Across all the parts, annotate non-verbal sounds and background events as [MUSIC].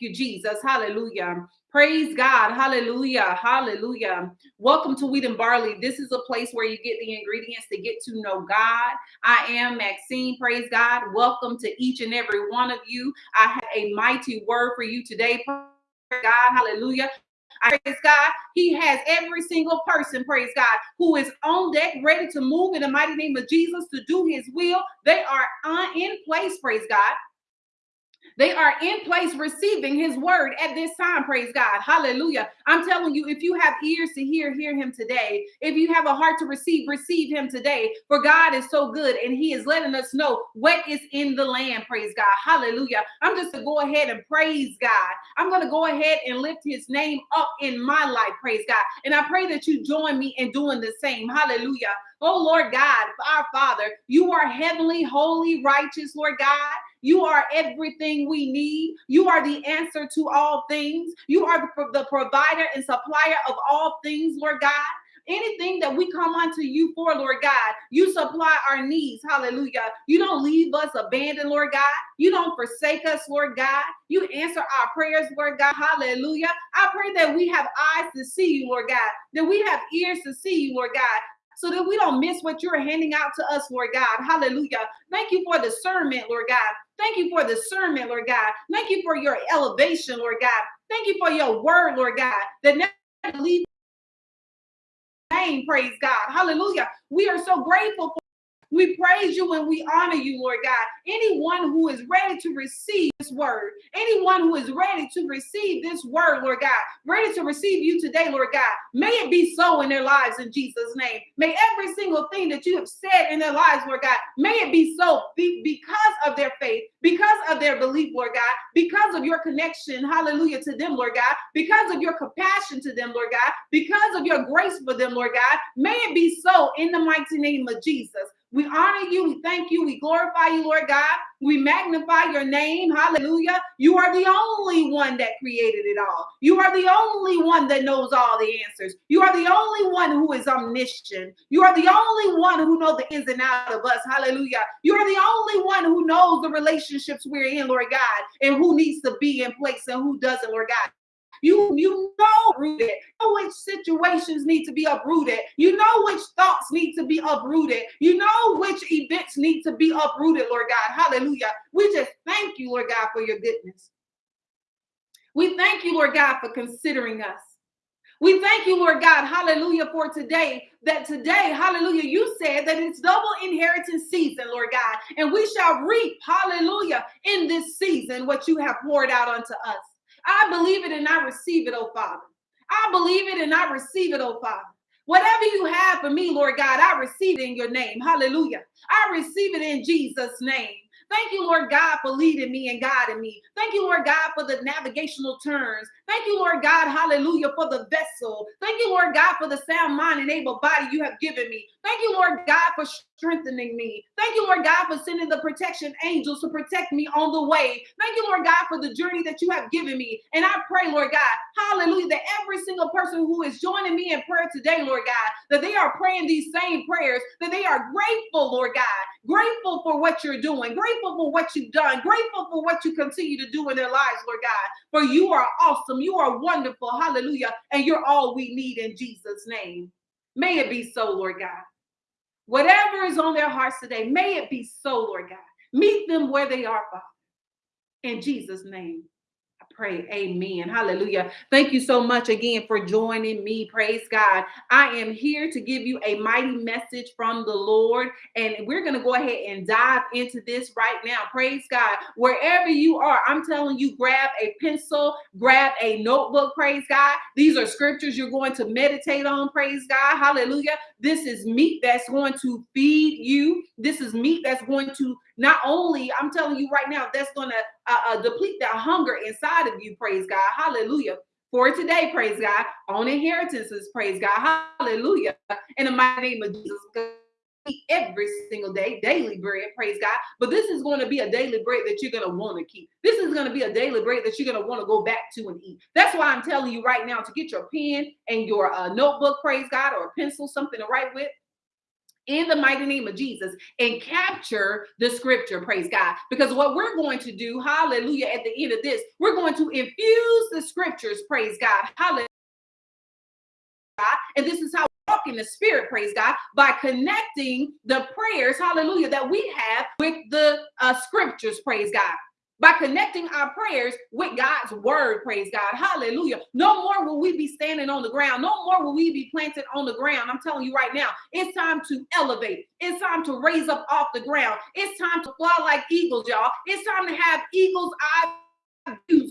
you, Jesus. Hallelujah. Praise God. Hallelujah. Hallelujah. Welcome to Wheat and Barley. This is a place where you get the ingredients to get to know God. I am Maxine. Praise God. Welcome to each and every one of you. I have a mighty word for you today. Praise God. Hallelujah. I praise God. He has every single person, praise God, who is on deck, ready to move in the mighty name of Jesus to do his will. They are uh, in place, praise God. They are in place receiving his word at this time. Praise God. Hallelujah. I'm telling you, if you have ears to hear, hear him today. If you have a heart to receive, receive him today. For God is so good and he is letting us know what is in the land. Praise God. Hallelujah. I'm just to go ahead and praise God. I'm going to go ahead and lift his name up in my life. Praise God. And I pray that you join me in doing the same. Hallelujah. Oh Lord God, our Father, you are heavenly, holy, righteous, Lord God. You are everything we need. You are the answer to all things. You are the, the provider and supplier of all things, Lord God. Anything that we come unto you for, Lord God, you supply our needs. Hallelujah. You don't leave us abandoned, Lord God. You don't forsake us, Lord God. You answer our prayers, Lord God. Hallelujah. I pray that we have eyes to see you, Lord God, that we have ears to see you, Lord God, so that we don't miss what you're handing out to us, Lord God. Hallelujah. Thank you for discernment, Lord God. Thank you for discernment, Lord God. Thank you for your elevation, Lord God. Thank you for your word, Lord God, that never leave name, praise God. Hallelujah. We are so grateful we praise you and we honor you, Lord God. Anyone who is ready to receive this word, anyone who is ready to receive this word, Lord God, ready to receive you today, Lord God, may it be so in their lives in Jesus' name. May every single thing that you have said in their lives, Lord God, may it be so be, because of their faith, because of their belief, Lord God, because of your connection, hallelujah, to them, Lord God, because of your compassion to them, Lord God, because of your grace for them, Lord God. May it be so in the mighty name of Jesus. We honor you. We thank you. We glorify you, Lord God. We magnify your name. Hallelujah. You are the only one that created it all. You are the only one that knows all the answers. You are the only one who is omniscient. You are the only one who knows the ins and outs of us. Hallelujah. You are the only one who knows the relationships we're in, Lord God, and who needs to be in place and who doesn't, Lord God. You you know rooted. Know which situations need to be uprooted. You know which thoughts need to be uprooted. You know which events need to be uprooted, Lord God. Hallelujah. We just thank you, Lord God, for your goodness. We thank you, Lord God, for considering us. We thank you, Lord God, hallelujah, for today. That today, hallelujah, you said that it's double inheritance season, Lord God, and we shall reap, hallelujah, in this season what you have poured out unto us. I believe it and I receive it, oh Father. I believe it and I receive it, oh Father. Whatever you have for me, Lord God, I receive it in your name. Hallelujah. I receive it in Jesus' name. Thank you, Lord God, for leading me and guiding me. Thank you, Lord God, for the navigational turns. Thank you, Lord God, hallelujah, for the vessel. Thank you, Lord God, for the sound mind and able body you have given me. Thank you, Lord God, for strengthening me. Thank you, Lord God, for sending the protection angels to protect me on the way. Thank you, Lord God, for the journey that you have given me. And I pray, Lord God, hallelujah, that every single person who is joining me in prayer today, Lord God, that they are praying these same prayers, that they are grateful, Lord God, grateful for what you're doing, grateful for what you've done, grateful for what you continue to do in their lives, Lord God. For you are awesome, you are wonderful, hallelujah, and you're all we need in Jesus' name. May it be so, Lord God. Whatever is on their hearts today, may it be so, Lord God. Meet them where they are, Father. In Jesus' name pray. Amen. Hallelujah. Thank you so much again for joining me. Praise God. I am here to give you a mighty message from the Lord, and we're going to go ahead and dive into this right now. Praise God. Wherever you are, I'm telling you, grab a pencil, grab a notebook. Praise God. These are scriptures you're going to meditate on. Praise God. Hallelujah. This is meat that's going to feed you. This is meat that's going to not only, I'm telling you right now, that's going to uh, uh, deplete that hunger inside of you. Praise God. Hallelujah. For today, praise God. On inheritances, praise God. Hallelujah. In the mighty name of Jesus every single day, daily bread, praise God. But this is going to be a daily bread that you're going to want to keep. This is going to be a daily bread that you're going to want to go back to and eat. That's why I'm telling you right now to get your pen and your uh, notebook, praise God, or a pencil, something to write with in the mighty name of Jesus and capture the scripture, praise God. Because what we're going to do, hallelujah, at the end of this, we're going to infuse the scriptures, praise God, hallelujah. And this is how we walk in the spirit, praise God, by connecting the prayers, hallelujah, that we have with the uh, scriptures, praise God by connecting our prayers with God's word. Praise God. Hallelujah. No more will we be standing on the ground. No more will we be planted on the ground. I'm telling you right now, it's time to elevate. It's time to raise up off the ground. It's time to fly like eagles, y'all. It's time to have eagles' eyes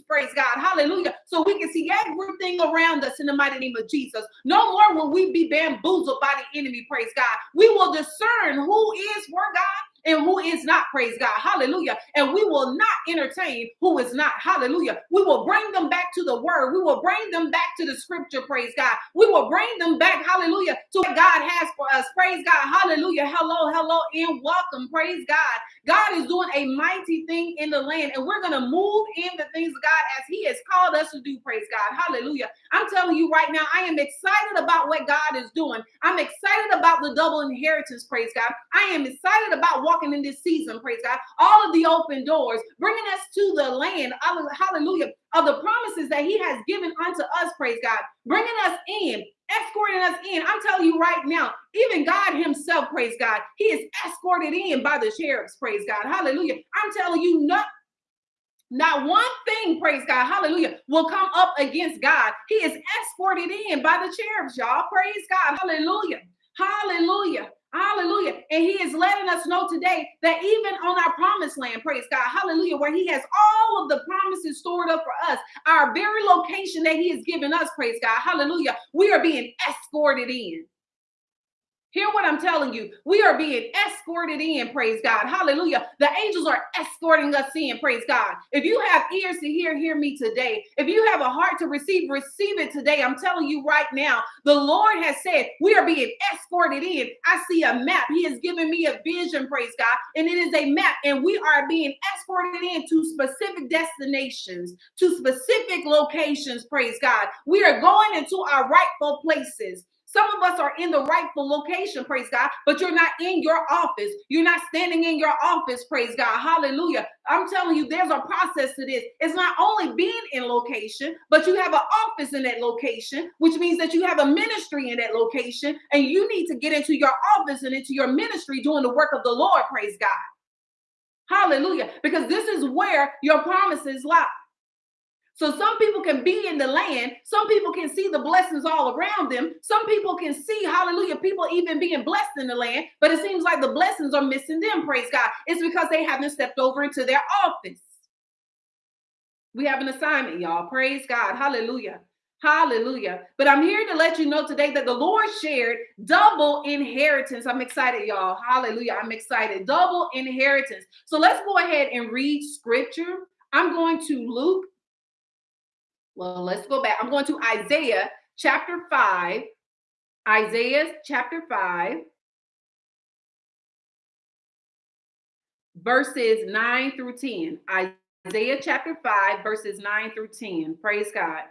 praise God, hallelujah. So we can see everything around us in the mighty name of Jesus. No more will we be bamboozled by the enemy, praise God. We will discern who is for God and who is not, praise God, hallelujah. And we will not entertain who is not, hallelujah. We will bring them back to the word, we will bring them back to the scripture, praise God. We will bring them back, hallelujah, to what God has for us, praise God, hallelujah. Hello, hello, and welcome, praise God. God is doing a mighty thing in the land, and we're going to move in the things of God as He has called us to do, praise God, hallelujah. I'm telling you right now, I am excited about what God is doing. I'm excited about the double inheritance, praise God. I am excited about walking in this season, praise God. All of the open doors, bringing us to the land, hallelujah, of the promises that He has given unto us, praise God, bringing us in, escorting us in. I'm telling you right now, even God Himself, praise God, He is escorted in by the seraphs, praise God, hallelujah. I'm telling you, not not one thing, praise God, hallelujah, will come up against God. He is escorted in by the cherubs, y'all. Praise God, hallelujah, hallelujah. Hallelujah. And he is letting us know today that even on our promised land, praise God, hallelujah, where he has all of the promises stored up for us, our very location that he has given us, praise God, hallelujah, we are being escorted in. Hear what I'm telling you. We are being escorted in, praise God. Hallelujah. The angels are escorting us in, praise God. If you have ears to hear, hear me today. If you have a heart to receive, receive it today. I'm telling you right now, the Lord has said we are being escorted in. I see a map. He has given me a vision, praise God, and it is a map, and we are being escorted into specific destinations, to specific locations, praise God. We are going into our rightful places. Some of us are in the rightful location, praise God, but you're not in your office. You're not standing in your office, praise God. Hallelujah. I'm telling you, there's a process to this. It's not only being in location, but you have an office in that location, which means that you have a ministry in that location, and you need to get into your office and into your ministry doing the work of the Lord, praise God. Hallelujah. Because this is where your promises lie. So some people can be in the land. Some people can see the blessings all around them. Some people can see, hallelujah, people even being blessed in the land. But it seems like the blessings are missing them, praise God. It's because they haven't stepped over into their office. We have an assignment, y'all. Praise God. Hallelujah. Hallelujah. But I'm here to let you know today that the Lord shared double inheritance. I'm excited, y'all. Hallelujah. I'm excited. Double inheritance. So let's go ahead and read scripture. I'm going to Luke well, let's go back. I'm going to Isaiah chapter 5. Isaiah chapter 5, verses 9 through 10. Isaiah chapter 5, verses 9 through 10. Praise God.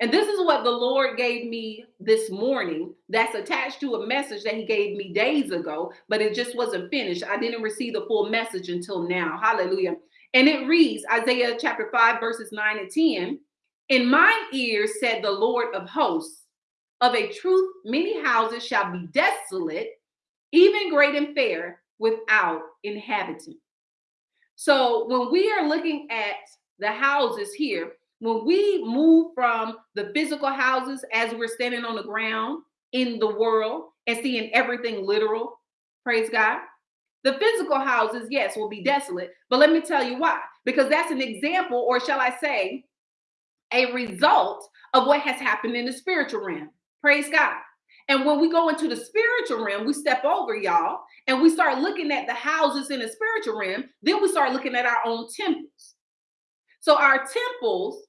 And this is what the Lord gave me this morning that's attached to a message that He gave me days ago, but it just wasn't finished. I didn't receive the full message until now. Hallelujah. And it reads Isaiah chapter 5, verses 9 and 10. In mine ears said the Lord of hosts, of a truth, many houses shall be desolate, even great and fair, without inhabitant. So when we are looking at the houses here, when we move from the physical houses as we're standing on the ground in the world and seeing everything literal, praise God, the physical houses, yes, will be desolate, but let me tell you why. Because that's an example, or shall I say, a result of what has happened in the spiritual realm. Praise God. And when we go into the spiritual realm, we step over y'all and we start looking at the houses in the spiritual realm. Then we start looking at our own temples. So our temples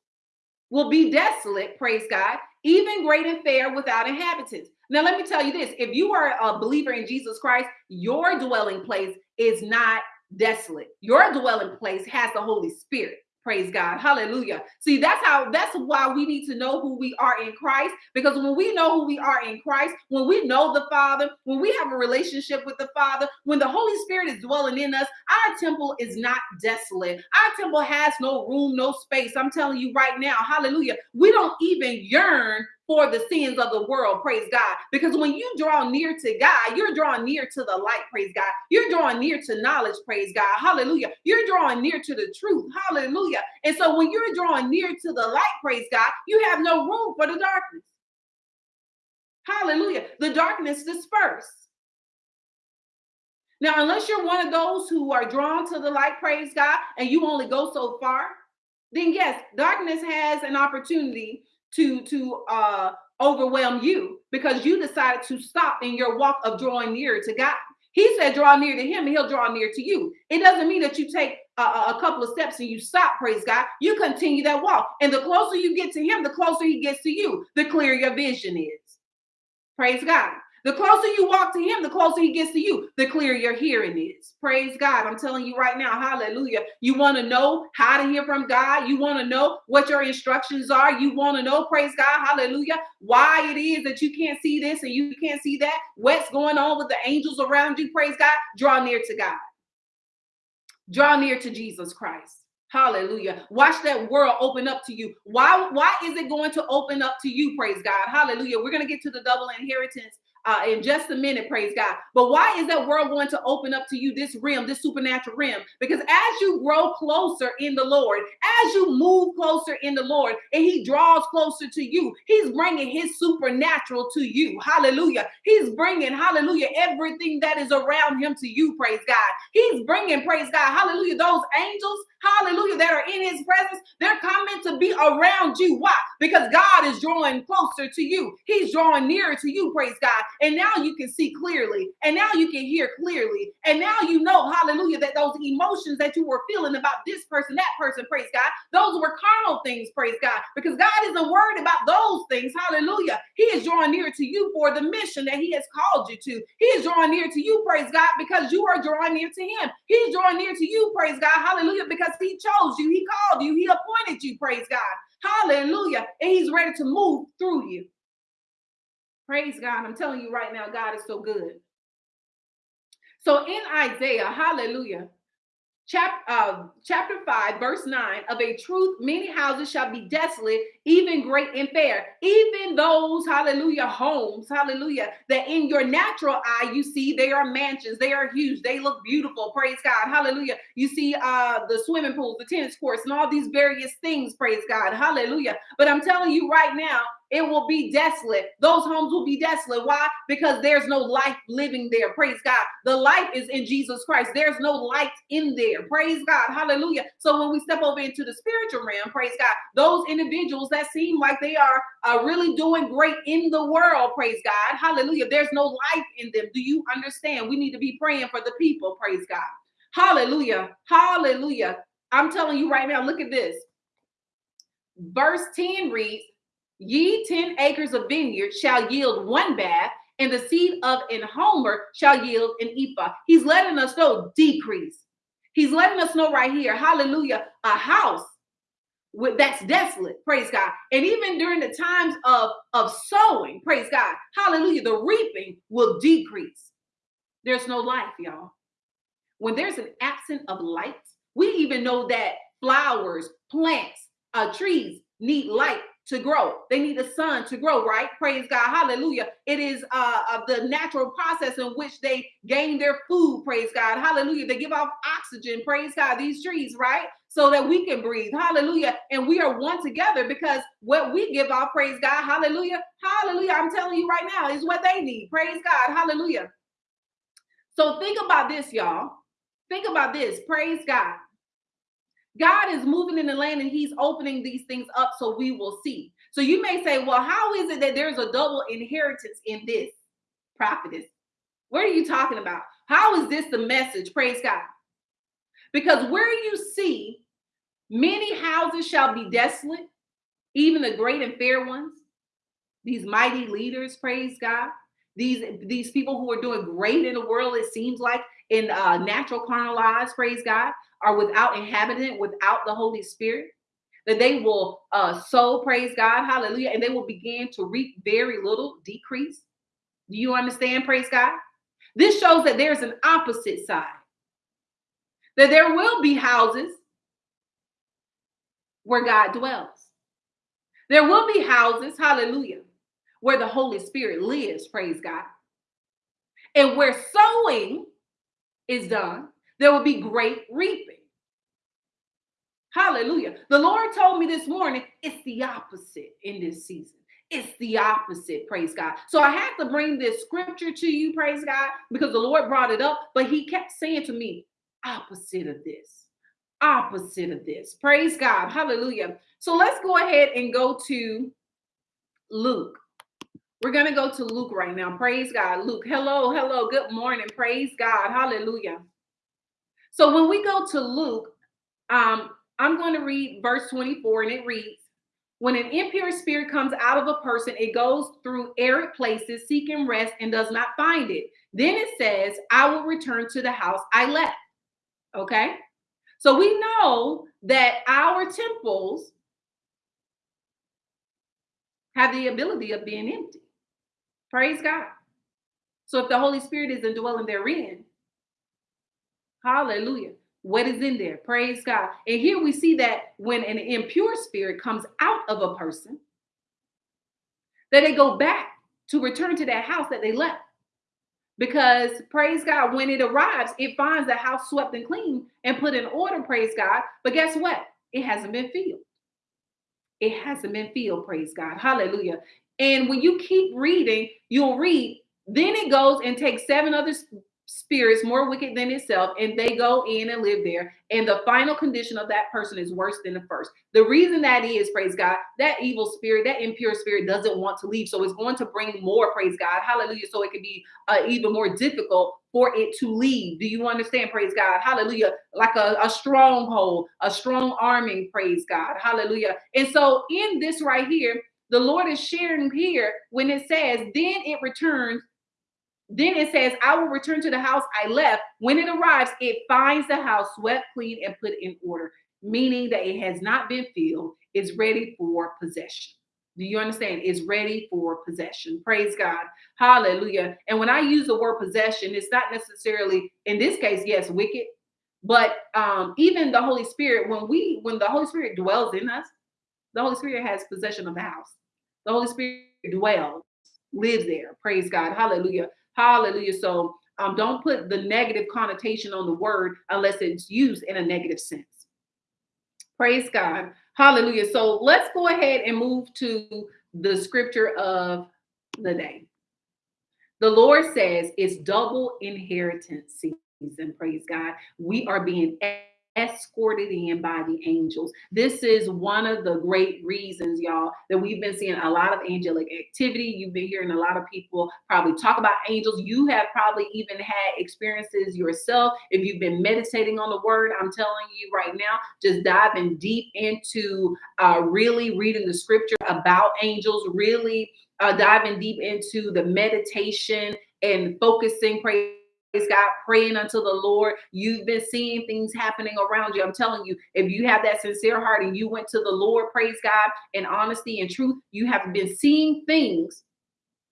will be desolate, praise God, even great and fair without inhabitants. Now, let me tell you this if you are a believer in Jesus Christ, your dwelling place is not desolate. Your dwelling place has the Holy Spirit. Praise God. Hallelujah. See, that's how that's why we need to know who we are in Christ. Because when we know who we are in Christ, when we know the Father, when we have a relationship with the Father, when the Holy Spirit is dwelling in us, our temple is not desolate. Our temple has no room, no space. I'm telling you right now, hallelujah. We don't even yearn for the sins of the world, praise God. Because when you draw near to God, you're drawing near to the light, praise God. You're drawing near to knowledge, praise God. Hallelujah. You're drawing near to the truth, hallelujah. And so when you're drawing near to the light, praise God, you have no room for the darkness. Hallelujah. The darkness disperse. Now, unless you're one of those who are drawn to the light, praise God, and you only go so far, then yes, darkness has an opportunity to to uh overwhelm you because you decided to stop in your walk of drawing near to God. He said, draw near to him and he'll draw near to you. It doesn't mean that you take a, a, couple of steps and you stop, praise God. You continue that walk. And the closer you get to him, the closer he gets to you, the clearer your vision is. Praise God. The closer you walk to him, the closer he gets to you, the clearer your hearing is. Praise God. I'm telling you right now, hallelujah. You want to know how to hear from God. You want to know what your instructions are. You want to know, praise God, hallelujah, why it is that you can't see this and you can't see that. What's going on with the angels around you, praise God. Draw near to God. Draw near to Jesus Christ. Hallelujah. Watch that world open up to you. Why, why is it going to open up to you? Praise God. Hallelujah. We're going to get to the double inheritance uh, in just a minute, praise God. But why is that world going to open up to you this realm, this supernatural realm? Because as you grow closer in the Lord, as you move closer in the Lord, and He draws closer to you, He's bringing His supernatural to you. Hallelujah. He's bringing, hallelujah, everything that is around Him to you, praise God. He's bringing, praise God, hallelujah, those angels hallelujah, that are in his presence, they're coming to be around you. Why? Because God is drawing closer to you. He's drawing nearer to you, praise God. And now you can see clearly. And now you can hear clearly. And now you know, hallelujah, that those emotions that you were feeling about this person, that person, praise God, those were carnal things, praise God. Because God isn't worried about those things, hallelujah. He is drawing near to you for the mission that he has called you to. He is drawing near to you, praise God, because you are drawing near to him. He's drawing near to you, praise God, hallelujah, because he chose you, he called you, he appointed you, praise God. Hallelujah. And he's ready to move through you. Praise God. I'm telling you right now, God is so good. So in Isaiah, hallelujah, chapter, uh, chapter 5, verse 9 of a truth, many houses shall be desolate, even great and fair. Even those, hallelujah, homes, hallelujah, that in your natural eye you see they are mansions, they are huge, they look beautiful, praise God, hallelujah. You see uh, the swimming pools, the tennis courts, and all these various things, praise God, hallelujah. But I'm telling you right now, it will be desolate. Those homes will be desolate. Why? Because there's no life living there. Praise God. The life is in Jesus Christ. There's no light in there. Praise God. Hallelujah. So when we step over into the spiritual realm, praise God, those individuals that seem like they are uh, really doing great in the world, praise God. Hallelujah. There's no life in them. Do you understand? We need to be praying for the people, praise God. Hallelujah. Hallelujah. I'm telling you right now, look at this. Verse 10 reads, Ye 10 acres of vineyard shall yield one bath, and the seed of an homer shall yield an ephah. He's letting us know decrease. He's letting us know right here, hallelujah, a house with, that's desolate, praise God. And even during the times of, of sowing, praise God, hallelujah, the reaping will decrease. There's no life, y'all. When there's an absence of light, we even know that flowers, plants, uh, trees need light to grow. They need the sun to grow, right? Praise God. Hallelujah. It is uh, of the natural process in which they gain their food. Praise God. Hallelujah. They give off oxygen. Praise God. These trees, right? So that we can breathe. Hallelujah. And we are one together because what we give off, praise God. Hallelujah. Hallelujah. I'm telling you right now is what they need. Praise God. Hallelujah. So think about this, y'all. Think about this. Praise God. God is moving in the land and he's opening these things up so we will see. So you may say, well, how is it that there's a double inheritance in this prophetess? What are you talking about? How is this the message? Praise God. Because where you see many houses shall be desolate, even the great and fair ones, these mighty leaders, praise God. These, these people who are doing great in the world, it seems like in uh, natural carnal praise God, are without inhabitant, without the Holy Spirit, that they will uh, sow, praise God, hallelujah, and they will begin to reap very little decrease. Do you understand, praise God? This shows that there's an opposite side, that there will be houses where God dwells. There will be houses, hallelujah, where the Holy Spirit lives, praise God. And where sowing is done, there will be great reaping. Hallelujah. The Lord told me this morning it's the opposite in this season. It's the opposite, praise God. So I had to bring this scripture to you, praise God, because the Lord brought it up, but He kept saying to me, opposite of this, opposite of this. Praise God. Hallelujah. So let's go ahead and go to Luke. We're going to go to Luke right now. Praise God. Luke, hello, hello, good morning. Praise God. Hallelujah. So when we go to Luke, um, I'm going to read verse 24, and it reads When an impure spirit comes out of a person, it goes through arid places seeking rest and does not find it. Then it says, I will return to the house I left. Okay. So we know that our temples have the ability of being empty. Praise God. So if the Holy Spirit is indwelling therein, hallelujah. What is in there? Praise God. And here we see that when an impure spirit comes out of a person, that they go back to return to that house that they left. Because praise God, when it arrives, it finds the house swept and clean and put in order, praise God. But guess what? It hasn't been filled. It hasn't been filled, praise God. Hallelujah. And when you keep reading, you'll read, then it goes and takes seven other spirits more wicked than itself, and they go in and live there. And the final condition of that person is worse than the first. The reason that is, praise God, that evil spirit, that impure spirit doesn't want to leave. So it's going to bring more, praise God. Hallelujah. So it can be uh, even more difficult for it to leave. Do you understand? Praise God. Hallelujah. Like a, a stronghold, a strong arming, praise God. Hallelujah. And so in this right here, the Lord is sharing here when it says, then it returns then it says, I will return to the house I left. When it arrives, it finds the house swept clean and put in order, meaning that it has not been filled, it's ready for possession. Do you understand? It's ready for possession. Praise God. Hallelujah. And when I use the word possession, it's not necessarily, in this case, yes, wicked, but um, even the Holy Spirit, when we, when the Holy Spirit dwells in us, the Holy Spirit has possession of the house. The Holy Spirit dwells, lives there. Praise God. Hallelujah. Hallelujah. So um, don't put the negative connotation on the word unless it's used in a negative sense. Praise God. Hallelujah. So let's go ahead and move to the scripture of the day. The Lord says it's double inheritance season. Praise God. We are being escorted in by the angels. This is one of the great reasons, y'all, that we've been seeing a lot of angelic activity. You've been hearing a lot of people probably talk about angels. You have probably even had experiences yourself. If you've been meditating on the word, I'm telling you right now, just diving deep into uh, really reading the scripture about angels, really uh, diving deep into the meditation and focusing, God, praying unto the Lord. You've been seeing things happening around you. I'm telling you, if you have that sincere heart and you went to the Lord, praise God, in honesty and truth, you have been seeing things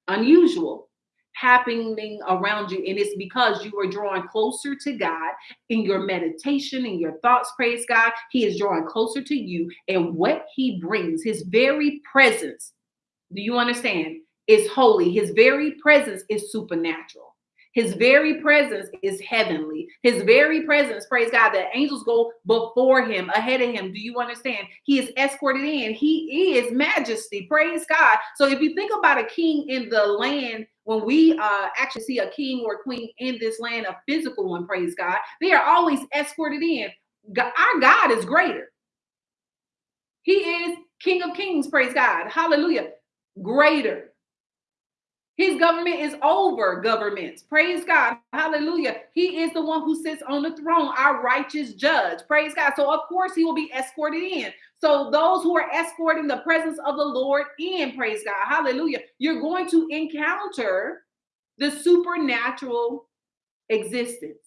unusual happening around you. And it's because you are drawing closer to God in your meditation and your thoughts. Praise God. He is drawing closer to you. And what he brings, his very presence, do you understand? Is holy. His very presence is supernatural. His very presence is heavenly. His very presence, praise God, the angels go before him, ahead of him. Do you understand? He is escorted in. He is majesty. Praise God. So if you think about a king in the land, when we uh, actually see a king or queen in this land, a physical one, praise God, they are always escorted in. Our God is greater. He is King of Kings, praise God. Hallelujah. Greater. His government is over governments. Praise God. Hallelujah. He is the one who sits on the throne, our righteous judge. Praise God. So, of course, he will be escorted in. So, those who are escorting the presence of the Lord in, praise God. Hallelujah. You're going to encounter the supernatural existence.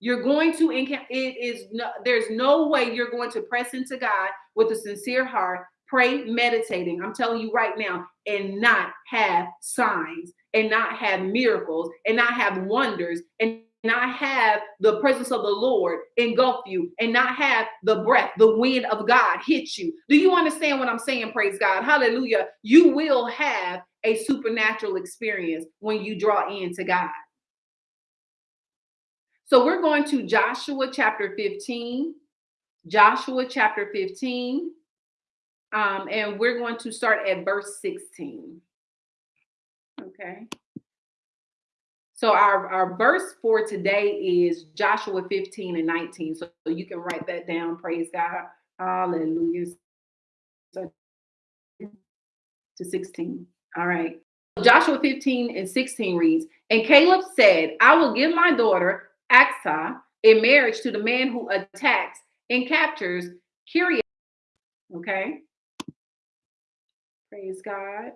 You're going to encounter it is no, there's no way you're going to press into God with a sincere heart, pray, meditating. I'm telling you right now, and not have signs and not have miracles and not have wonders and not have the presence of the Lord engulf you and not have the breath, the wind of God hit you. Do you understand what I'm saying? Praise God. Hallelujah. You will have a supernatural experience when you draw into God. So we're going to Joshua chapter 15. Joshua chapter 15. Um, and we're going to start at verse 16. Okay. So our, our verse for today is Joshua 15 and 19. So you can write that down. Praise God. Hallelujah. To 16. All right. Joshua 15 and 16 reads, And Caleb said, I will give my daughter Acsah in marriage to the man who attacks and captures Kiriath. Okay. Praise God.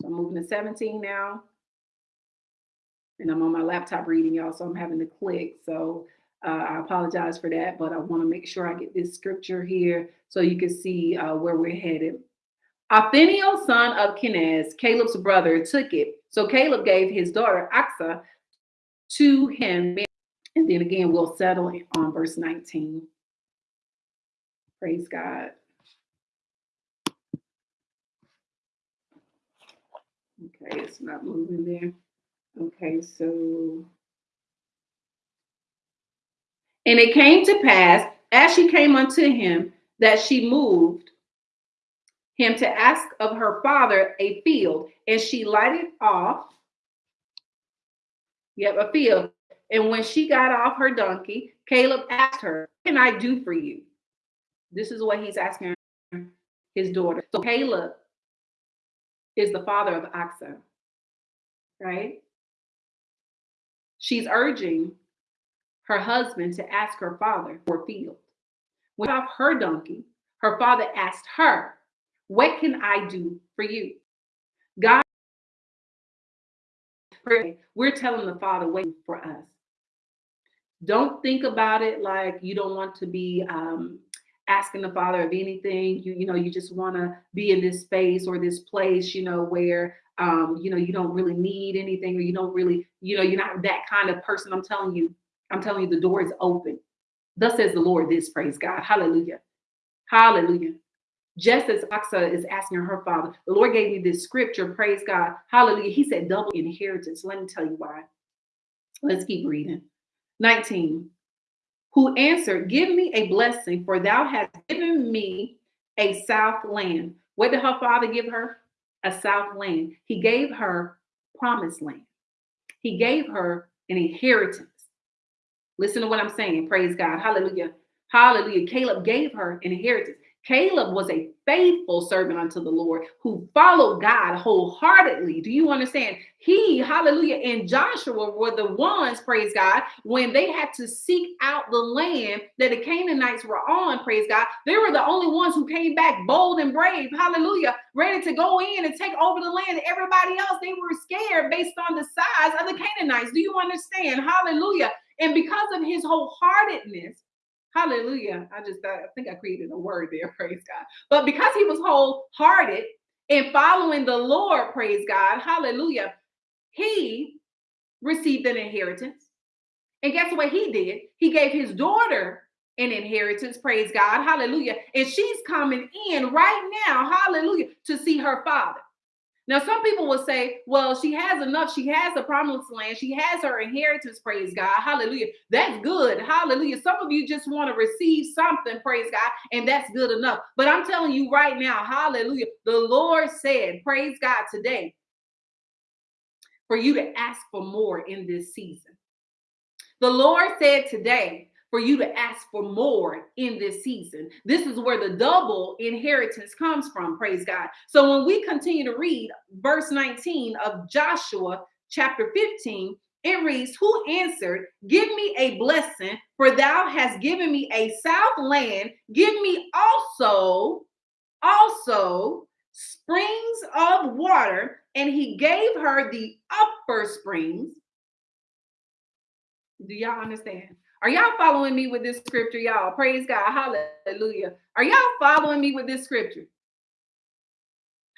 So I'm moving to 17 now. And I'm on my laptop reading, y'all, so I'm having to click. So uh, I apologize for that, but I want to make sure I get this scripture here so you can see uh, where we're headed. Othniel, son of Kenaz, Caleb's brother, took it. So Caleb gave his daughter Acsah to him. And then again, we'll settle on verse 19. Praise God. Okay, it's not moving there. Okay, so. And it came to pass as she came unto him that she moved him to ask of her father a field, and she lighted off. Yep, a field. And when she got off her donkey, Caleb asked her, What can I do for you? This is what he's asking his daughter. So Caleb is the father of Acsah, right? She's urging her husband to ask her father for a field. When off her donkey, her father asked her, What can I do for you? God, we're telling the father, wait for us. Don't think about it like you don't want to be um, asking the father of anything you you know you just want to be in this space or this place you know where um you know you don't really need anything or you don't really you know you're not that kind of person i'm telling you i'm telling you the door is open thus says the lord this praise god hallelujah hallelujah just as Acsah is asking her father, the Lord gave me this scripture, praise God, hallelujah. He said double inheritance. Let me tell you why. Let's keep reading. 19 who answered, Give me a blessing, for thou hast given me a south land. What did her father give her? A south land. He gave her promised land. He gave her an inheritance. Listen to what I'm saying. Praise God. Hallelujah. Hallelujah. Caleb gave her an inheritance. Caleb was a faithful servant unto the Lord who followed God wholeheartedly. Do you understand? He, hallelujah, and Joshua were the ones, praise God, when they had to seek out the land that the Canaanites were on, praise God. They were the only ones who came back bold and brave, hallelujah, ready to go in and take over the land. Everybody else, they were scared based on the size of the Canaanites. Do you understand? Hallelujah. And because of his wholeheartedness, Hallelujah. I just I think I created a word there, [LAUGHS] praise God. But because he was wholehearted in following the Lord, praise God, hallelujah, he received an inheritance. And guess what he did? He gave his daughter an inheritance, praise God, hallelujah. And she's coming in right now, hallelujah, to see her father. Now, some people will say, well, she has enough. She has the promised land. She has her inheritance. Praise God. Hallelujah. That's good. Hallelujah. Some of you just want to receive something. Praise God. And that's good enough. But I'm telling you right now, hallelujah. The Lord said, praise God today, for you to ask for more in this season. The Lord said today, for you to ask for more in this season. This is where the double inheritance comes from, praise God. So when we continue to read verse 19 of Joshua chapter 15, it reads, Who answered, Give me a blessing, for thou hast given me a south land. Give me also, also springs of water. And he gave her the upper springs. Do y'all understand? Are y'all following me with this scripture, y'all? Praise God. Hallelujah. Are y'all following me with this scripture?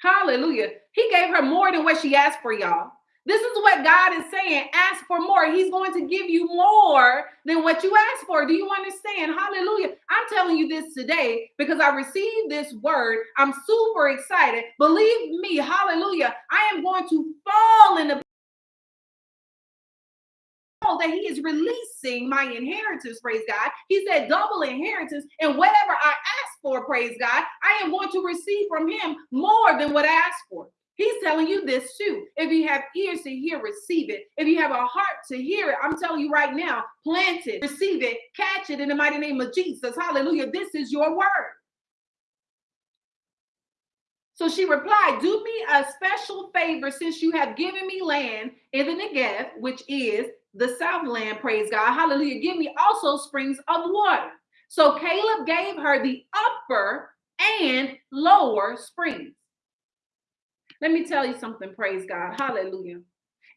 Hallelujah. He gave her more than what she asked for, y'all. This is what God is saying. Ask for more. He's going to give you more than what you ask for. Do you understand? Hallelujah. I'm telling you this today because I received this word. I'm super excited. Believe me, hallelujah. I am going to fall in the that he is releasing my inheritance, praise God. He said double inheritance, and whatever I ask for, praise God, I am going to receive from him more than what I asked for. He's telling you this too. If you have ears to hear, receive it. If you have a heart to hear it, I'm telling you right now, plant it, receive it, catch it in the mighty name of Jesus. Hallelujah. This is your word. So she replied, Do me a special favor since you have given me land in the Negev, which is the Southland, praise God. Hallelujah. Give me also springs of water. So Caleb gave her the upper and lower springs. Let me tell you something, praise God. Hallelujah.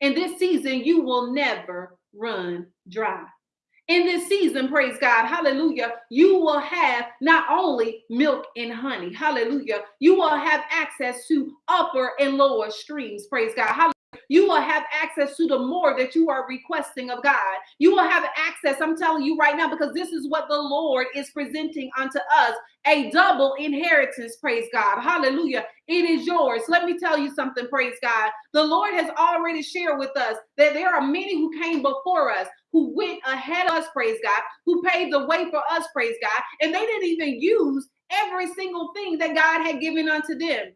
In this season, you will never run dry. In this season, praise God, hallelujah, you will have not only milk and honey, hallelujah, you will have access to upper and lower streams, praise God, hallelujah you will have access to the more that you are requesting of God. You will have access, I'm telling you right now, because this is what the Lord is presenting unto us a double inheritance. Praise God. Hallelujah. It is yours. Let me tell you something. Praise God. The Lord has already shared with us that there are many who came before us who went ahead of us, praise God, who paved the way for us, praise God, and they didn't even use every single thing that God had given unto them.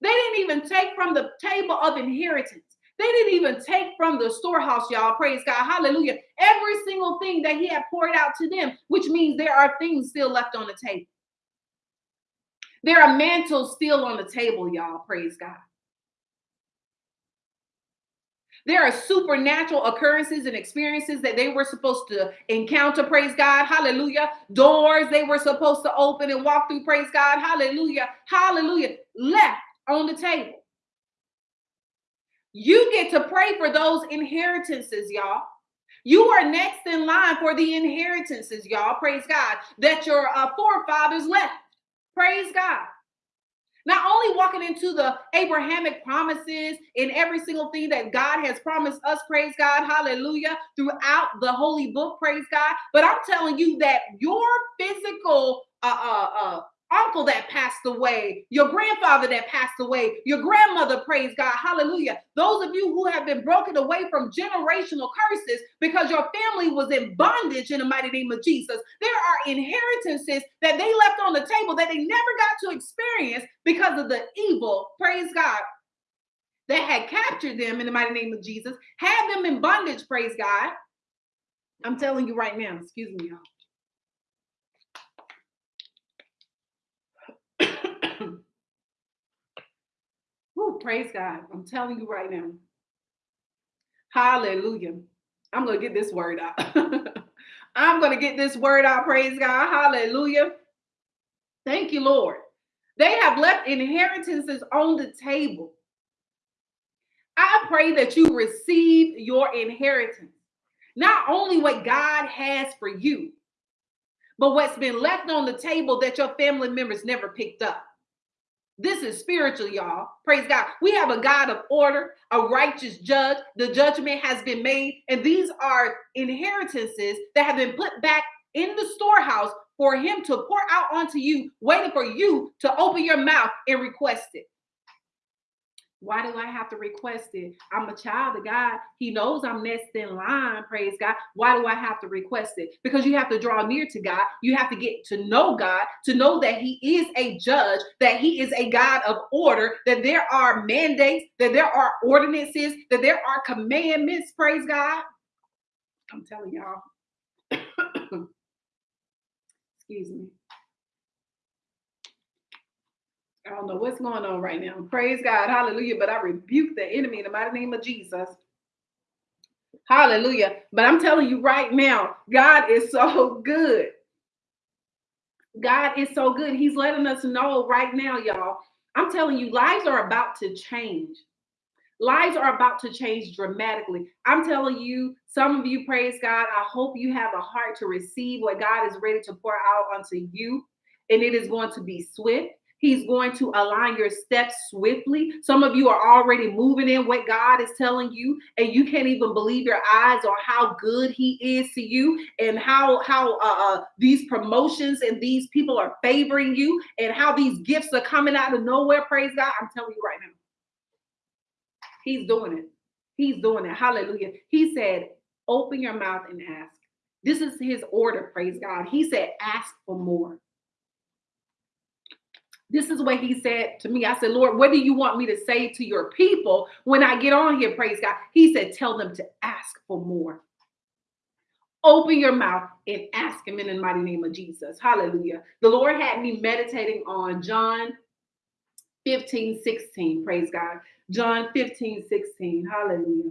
They didn't even take from the table of inheritance. They didn't even take from the storehouse, y'all. Praise God. Hallelujah. Every single thing that He had poured out to them, which means there are things still left on the table. There are mantles still on the table, y'all. Praise God. There are supernatural occurrences and experiences that they were supposed to encounter. Praise God. Hallelujah. Doors they were supposed to open and walk through. Praise God. Hallelujah. Hallelujah. Left on the table. You get to pray for those inheritances, y'all. You are next in line for the inheritances, y'all. Praise God. That your uh, forefathers left. Praise God. Not only walking into the Abrahamic promises in every single thing that God has promised us, praise God, hallelujah, throughout the holy book, praise God, but I'm telling you that your physical uh, uh, uh, uncle that passed away, your grandfather that passed away, your grandmother, praise God, hallelujah. Those of you who have been broken away from generational curses because your family was in bondage in the mighty name of Jesus. There are inheritances that they left on the table that they never got to experience because of the evil, praise God, that had captured them in the mighty name of Jesus, had them in bondage, praise God. I'm telling you right now, excuse me, y'all. Praise God. I'm telling you right now. Hallelujah. I'm going to get this word out. [LAUGHS] I'm going to get this word out. Praise God. Hallelujah. Thank you, Lord. They have left inheritances on the table. I pray that you receive your inheritance. Not only what God has for you, but what's been left on the table that your family members never picked up. This is spiritual, y'all. Praise God. We have a God of order, a righteous judge. The judgment has been made, and these are inheritances that have been put back in the storehouse for Him to pour out onto you, waiting for you to open your mouth and request it. Why do I have to request it? I'm a child of God. He knows I'm next in line. Praise God. Why do I have to request it? Because you have to draw near to God. You have to get to know God, to know that He is a judge, that He is a God of order, that there are mandates, that there are ordinances, that there are commandments. Praise God. I'm telling y'all. [COUGHS] Excuse me. I don't know what's going on right now. Praise God. Hallelujah. But I rebuke the enemy in the mighty name of Jesus. Hallelujah. But I'm telling you right now, God is so good. God is so good. He's letting us know right now, y'all. I'm telling you, lives are about to change. Lives are about to change dramatically. I'm telling you, some of you, praise God. I hope you have a heart to receive what God is ready to pour out onto you. And it is going to be swift. He's going to align your steps swiftly. Some of you are already moving in what God is telling you, and you can't even believe your eyes on how good He is to you, and how how uh, uh, these promotions and these people are favoring you, and how these gifts are coming out of nowhere. Praise God! I'm telling you right now, He's doing it. He's doing it. Hallelujah. He said, "Open your mouth and ask." This is His order. Praise God. He said, "Ask for more." This is what he said to me. I said, Lord, what do you want me to say to your people when I get on here? Praise God. He said, Tell them to ask for more. Open your mouth and ask him in the mighty name of Jesus. Hallelujah. The Lord had me meditating on John 15, 16. Praise God. John 15, 16. Hallelujah.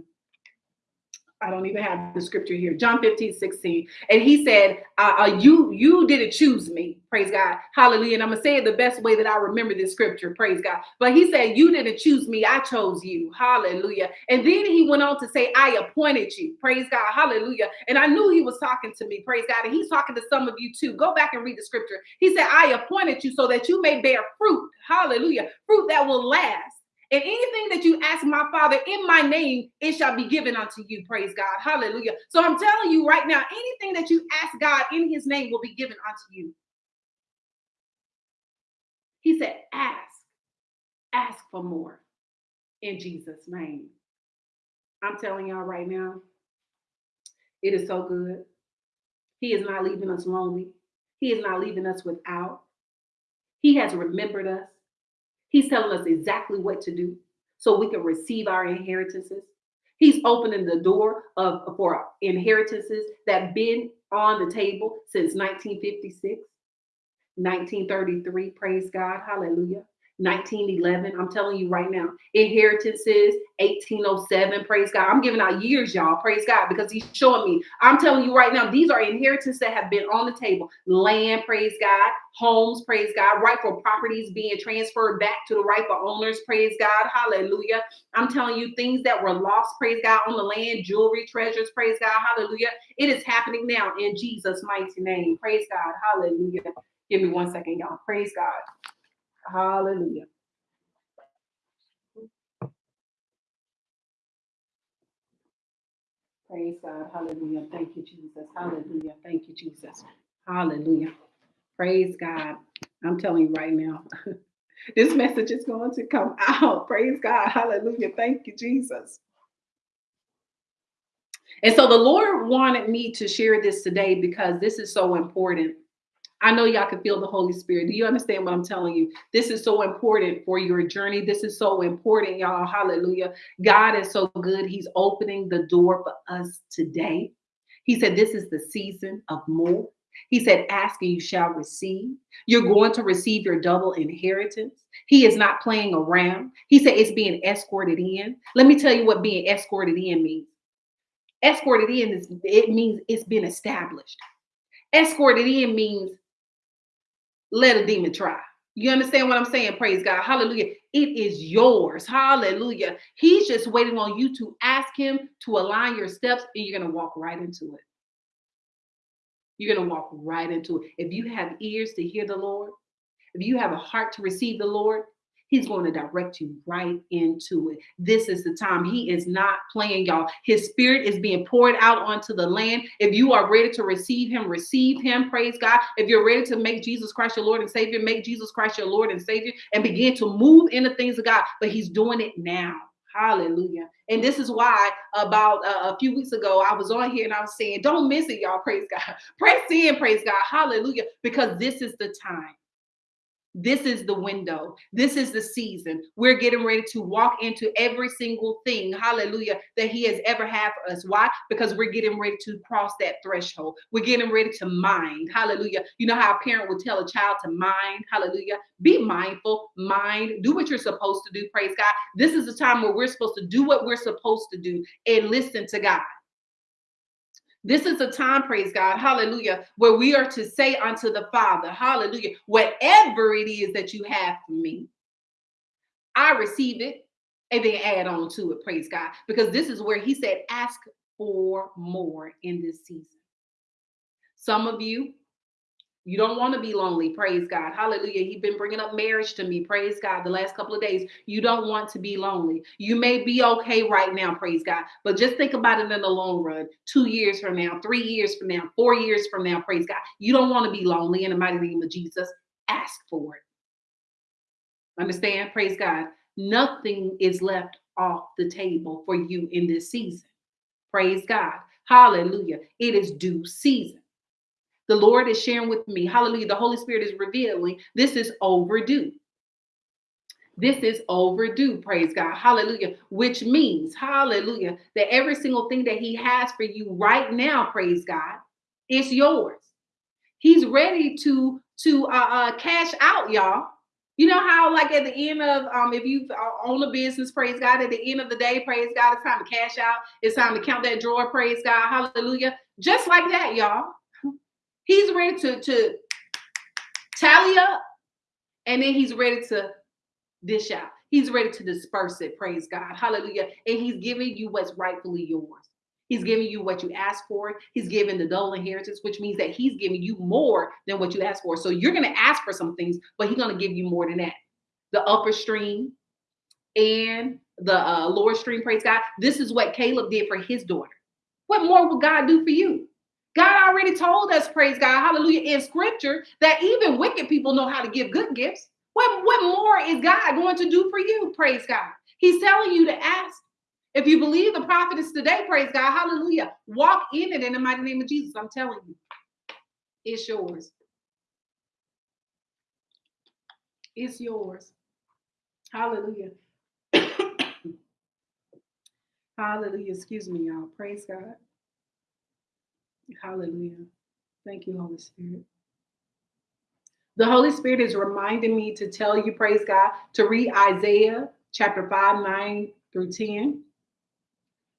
I don't even have the scripture here. John 15, 16. And he said, uh, uh, you, you didn't choose me. Praise God. Hallelujah. And I'm going to say it the best way that I remember this scripture. Praise God. But he said, you didn't choose me. I chose you. Hallelujah. And then he went on to say, I appointed you. Praise God. Hallelujah. And I knew he was talking to me. Praise God. And he's talking to some of you too. Go back and read the scripture. He said, I appointed you so that you may bear fruit. Hallelujah. Fruit that will last. And anything that you ask my Father in my name, it shall be given unto you. Praise God. Hallelujah. So I'm telling you right now, anything that you ask God in his name will be given unto you. He said, ask, ask for more in Jesus' name. I'm telling y'all right now, it is so good. He is not leaving us lonely. He is not leaving us without. He has remembered us. He's telling us exactly what to do so we can receive our inheritances. He's opening the door of for inheritances that been on the table since 1956, 1933. Praise God. Hallelujah. 1911. I'm telling you right now, inheritances, 1807. Praise God. I'm giving out years, y'all. Praise God, because He's showing me. I'm telling you right now, these are inheritances that have been on the table. Land, praise God. Homes, praise God. Rightful properties being transferred back to the rightful owners. Praise God. Hallelujah. I'm telling you, things that were lost, praise God, on the land, jewelry, treasures, praise God. Hallelujah. It is happening now in Jesus' mighty name. Praise God. Hallelujah. Give me one second, y'all. Praise God. Hallelujah. Praise God. Hallelujah. Thank you, Jesus. Hallelujah. Thank you, Jesus. Hallelujah. Praise God. I'm telling you right now, [LAUGHS] this message is going to come [LAUGHS] out. Praise God. Hallelujah. Thank you, Jesus. And so the Lord wanted me to share this today because this is so important. I know y'all can feel the Holy Spirit. Do you understand what I'm telling you? This is so important for your journey. This is so important, y'all. Hallelujah. God is so good. He's opening the door for us today. He said, This is the season of more. He said, Ask and you shall receive. You're going to receive your double inheritance. He is not playing around. He said, It's being escorted in. Let me tell you what being escorted in means. Escorted in is it means it's been established. Escorted in means let a demon try. You understand what I'm saying? Praise God. Hallelujah. It is yours. Hallelujah. He's just waiting on you to ask him to align your steps and you're going to walk right into it. You're going to walk right into it. If you have ears to hear the Lord, if you have a heart to receive the Lord, He's going to direct you right into it. This is the time. He is not playing, y'all. His spirit is being poured out onto the land. If you are ready to receive him, receive him. Praise God. If you're ready to make Jesus Christ your Lord and Savior, make Jesus Christ your Lord and Savior and begin to move in the things of God. But he's doing it now. Hallelujah. And this is why about uh, a few weeks ago, I was on here and I was saying, don't miss it, y'all. Praise God. [LAUGHS] Press in, praise God. Hallelujah. Because this is the time. This is the window. This is the season. We're getting ready to walk into every single thing, hallelujah, that He has ever had for us. Why? Because we're getting ready to cross that threshold. We're getting ready to mind, hallelujah. You know how a parent would tell a child to mind, hallelujah. Be mindful, mind, do what you're supposed to do, praise God. This is the time where we're supposed to do what we're supposed to do and listen to God. This is a time, praise God, hallelujah, where we are to say unto the Father, hallelujah, whatever it is that you have for me, I receive it. and then add on to it, praise God. Because this is where he said, ask for more in this season. Some of you, you don't want to be lonely. Praise God. Hallelujah. He's been bringing up marriage to me. Praise God. The last couple of days, you don't want to be lonely. You may be okay right now. Praise God. But just think about it in the long run. Two years from now, three years from now, four years from now. Praise God. You don't want to be lonely in the mighty name of Jesus. Ask for it. Understand? Praise God. Nothing is left off the table for you in this season. Praise God. Hallelujah. It is due season the Lord is sharing with me. Hallelujah. The Holy Spirit is revealing this is overdue. This is overdue, praise God. Hallelujah. Which means, hallelujah, that every single thing that He has for you right now, praise God, it's yours. He's ready to to uh, uh, cash out, y'all. You know how, like at the end of, um, if you own a business, praise God. At the end of the day, praise God. It's time to cash out. It's time to count that drawer, praise God. Hallelujah. Just like that, y'all. He's ready to, to tally up and then he's ready to dish out. He's ready to disperse it. Praise God. Hallelujah. And he's giving you what's rightfully yours. He's giving you what you asked for. He's giving the double inheritance, which means that he's giving you more than what you asked for. So you're going to ask for some things, but he's going to give you more than that. The upper stream and the uh, lower stream, praise God. This is what Caleb did for his daughter. What more will God do for you? God already told us, praise God, hallelujah, in scripture that even wicked people know how to give good gifts. What, what more is God going to do for you? Praise God. He's telling you to ask. If you believe the prophet is today, praise God, hallelujah. Walk in it in the mighty name of Jesus. I'm telling you, it's yours. It's yours. Hallelujah. [COUGHS] hallelujah. Excuse me, y'all. Praise God. Hallelujah. Thank you, Holy Spirit. The Holy Spirit is reminding me to tell you, praise God, to read Isaiah chapter 5, 9 through 10.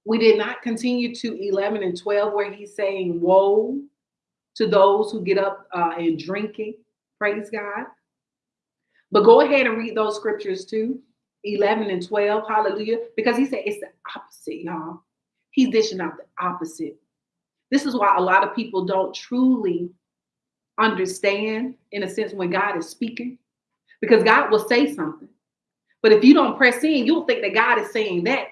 We did not continue to 11 and 12, where he's saying, Woe to those who get up uh, and drinking. Praise God. But go ahead and read those scriptures too 11 and 12. Hallelujah. Because he said it's the opposite, y'all. He's dishing out the opposite. This is why a lot of people don't truly understand, in a sense, when God is speaking, because God will say something. But if you don't press in, you'll think that God is saying that.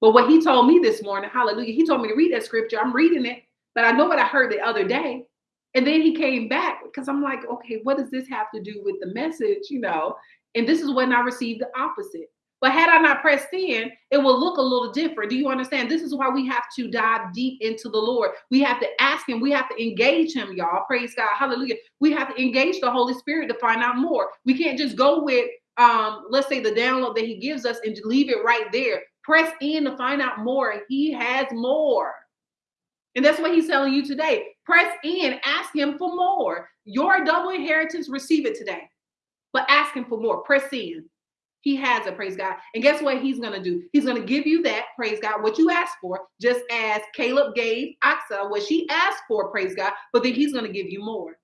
But what he told me this morning, hallelujah, he told me to read that scripture. I'm reading it, but I know what I heard the other day. And then he came back because I'm like, okay, what does this have to do with the message? You know, and this is when I received the opposite. But had I not pressed in, it will look a little different. Do you understand? This is why we have to dive deep into the Lord. We have to ask Him. We have to engage Him, y'all. Praise God. Hallelujah. We have to engage the Holy Spirit to find out more. We can't just go with, um, let's say, the download that He gives us and leave it right there. Press in to find out more. He has more. And that's what He's telling you today. Press in, ask Him for more. Your double inheritance, receive it today. But ask Him for more. Press in. He has it, praise God. And guess what he's going to do? He's going to give you that, praise God, what you asked for, just as Caleb gave Achsah what she asked for, praise God, but then he's going to give you more.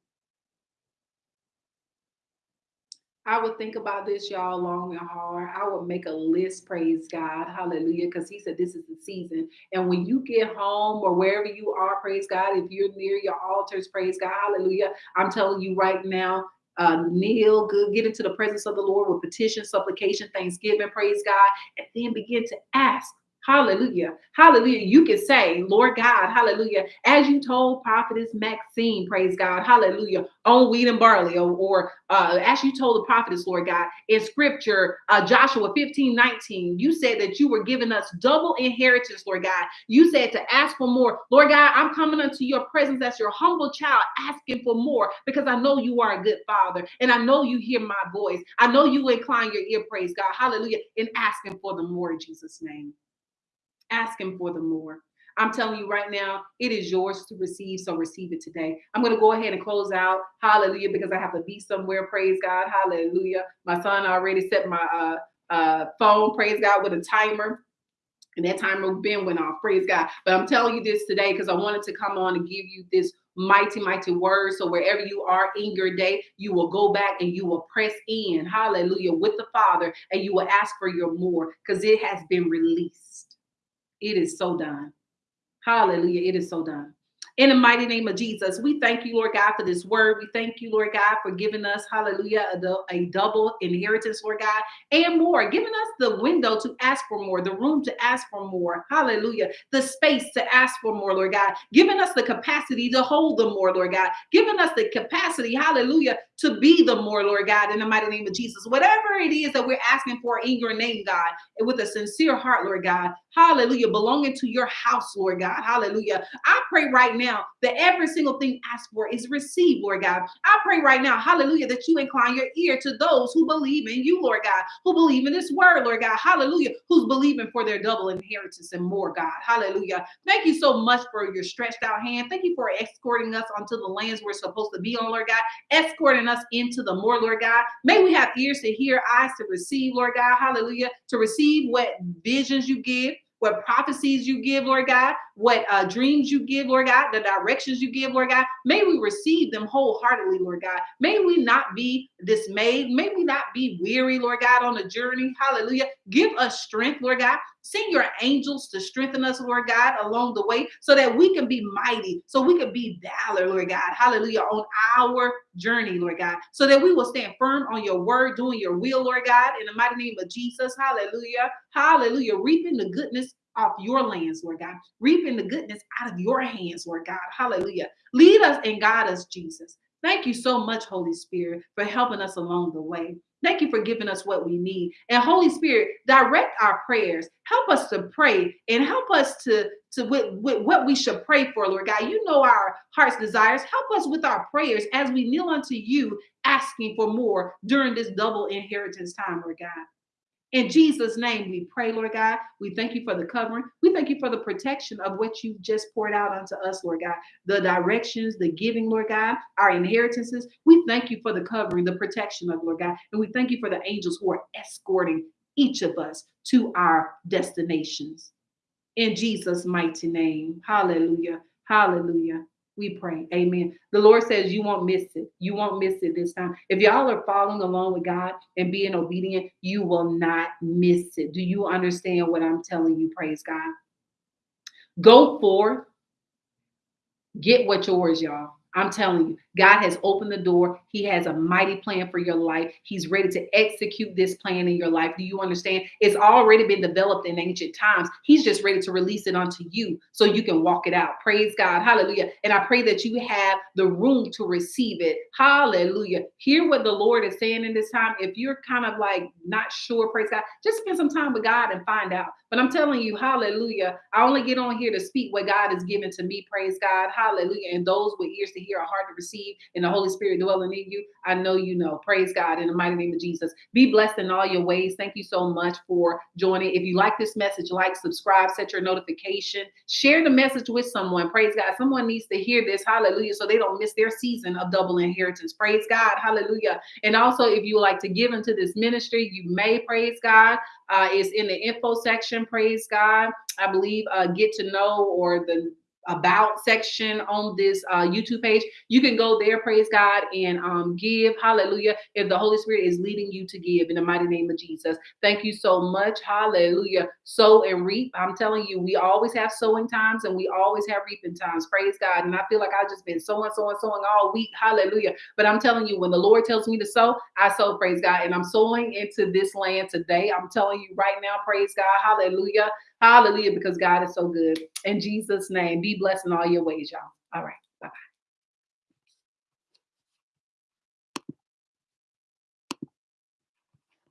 I would think about this, y'all, long and hard. I would make a list, praise God, hallelujah, because he said this is the season. And when you get home or wherever you are, praise God, if you're near your altars, praise God, hallelujah, I'm telling you right now, uh, kneel, good, get into the presence of the Lord with petition, supplication, thanksgiving, praise God, and then begin to ask Hallelujah. Hallelujah. You can say, Lord God, hallelujah. As you told prophetess Maxine, praise God, hallelujah, on wheat and barley, or, or uh, as you told the prophetess, Lord God, in scripture, uh, Joshua 15, 19, you said that you were giving us double inheritance, Lord God. You said to ask for more. Lord God, I'm coming unto your presence as your humble child, asking for more because I know you are a good father and I know you hear my voice. I know you incline your ear, praise God, hallelujah, in asking for the more in Jesus' name. Ask him for the more. I'm telling you right now, it is yours to receive. So receive it today. I'm going to go ahead and close out. Hallelujah, because I have to be somewhere. Praise God. Hallelujah. My son already set my uh, uh, phone, praise God, with a timer. And that timer been went off. Praise God. But I'm telling you this today because I wanted to come on and give you this mighty, mighty word. So wherever you are in your day, you will go back and you will press in, hallelujah, with the Father, and you will ask for your more because it has been released. It is so done. Hallelujah. It is so done. In the mighty name of Jesus, we thank you, Lord God, for this word. We thank you, Lord God, for giving us, hallelujah, a, a, double inheritance, Lord God, and more, giving us the window to ask for more, the room to ask for more, hallelujah, the space to ask for more, Lord God, giving us the capacity to hold the more, Lord God, giving us the capacity, hallelujah, to be the more, Lord God, in the mighty name of Jesus. Whatever it is that we're asking for in your name, God, and with a sincere heart, Lord God, hallelujah, belonging to your house, Lord God, hallelujah. I pray right now now that every single thing asked for is received, Lord God. I pray right now, hallelujah, that you incline your ear to those who believe in you, Lord God, who believe in this word, Lord God, hallelujah, who's believing for their double inheritance and more, God, hallelujah. Thank you so much for your stretched out hand. Thank you for escorting us onto the lands we're supposed to be on, Lord God, escorting us into the more, Lord God. May we have ears to hear, eyes to receive, Lord God, hallelujah, to receive what visions you give what prophecies you give, Lord God, what uh, dreams you give, Lord God, the directions you give, Lord God. May we receive them wholeheartedly, Lord God. May we not be dismayed. May we not be weary, Lord God, on the journey. Hallelujah. Give us strength, Lord God. Send your angels to strengthen us, Lord God, along the way so that we can be mighty, so we can be valor, Lord God. Hallelujah. On our journey, Lord God, so that we will stand firm on your word, doing your will, Lord God, in the mighty name of Jesus. Hallelujah. Hallelujah. Reaping the goodness off your lands, Lord God. Reaping the goodness out of your hands, Lord God. Hallelujah. Lead us and guide us, Jesus. Thank you so much, Holy Spirit, for helping us along the way. Thank you for giving us what we need. And Holy Spirit, direct our prayers. Help us to pray and help us to, to with, with what we should pray for, Lord God. You know our heart's desires. Help us with our prayers as we kneel unto you, asking for more during this double inheritance time, Lord God. In Jesus' name, we pray, Lord God. We thank you for the covering. We thank you for the protection of what you've just poured out unto us, Lord God. The directions, the giving, Lord God, our inheritances. We thank you for the covering, the protection of, Lord God. And we thank you for the angels who are escorting each of us to our destinations. In Jesus' mighty name. Hallelujah. Hallelujah we pray. Amen. The Lord says you won't miss it. You won't miss it this time. If y'all are following along with God and being obedient, you will not miss it. Do you understand what I'm telling you? Praise God. Go forth. Get what yours, y'all. I'm telling you, God has opened the door. He has a mighty plan for your life. He's ready to execute this plan in your life. Do you understand? It's already been developed in ancient times. He's just ready to release it onto you so you can walk it out. Praise God. Hallelujah. And I pray that you have the room to receive it. Hallelujah. Hear what the Lord is saying in this time. If you're kind of like not sure, praise God, just spend some time with God and find out. But I'm telling you, hallelujah. I only get on here to speak what God has given to me. Praise God. Hallelujah. And those with ears to hear, a heart to receive, and the Holy Spirit dwelling in you, I know you know. Praise God in the mighty name of Jesus. Be blessed in all your ways. Thank you so much for joining. If you like this message, like, subscribe, set your notification, share the message with someone. Praise God. Someone needs to hear this. Hallelujah. So they don't miss their season of double inheritance. Praise God. Hallelujah. And also, if you like to give into this ministry, you may praise God. Uh, is in the info section. Praise God. I believe uh, get to know or the about section on this uh, YouTube page. You can go there, praise God, and um, give. Hallelujah. If the Holy Spirit is leading you to give in the mighty name of Jesus. Thank you so much. Hallelujah. Sow and reap. I'm telling you, we always have sowing times and we always have reaping times. Praise God. And I feel like I've just been sowing, sowing, sowing all week. Hallelujah. But I'm telling you, when the Lord tells me to sow, I sow, praise God. And I'm sowing into this land today. I'm telling you right now, praise God. Hallelujah. Hallelujah, because God is so good. In Jesus' name, be blessed in all your ways, y'all. All right.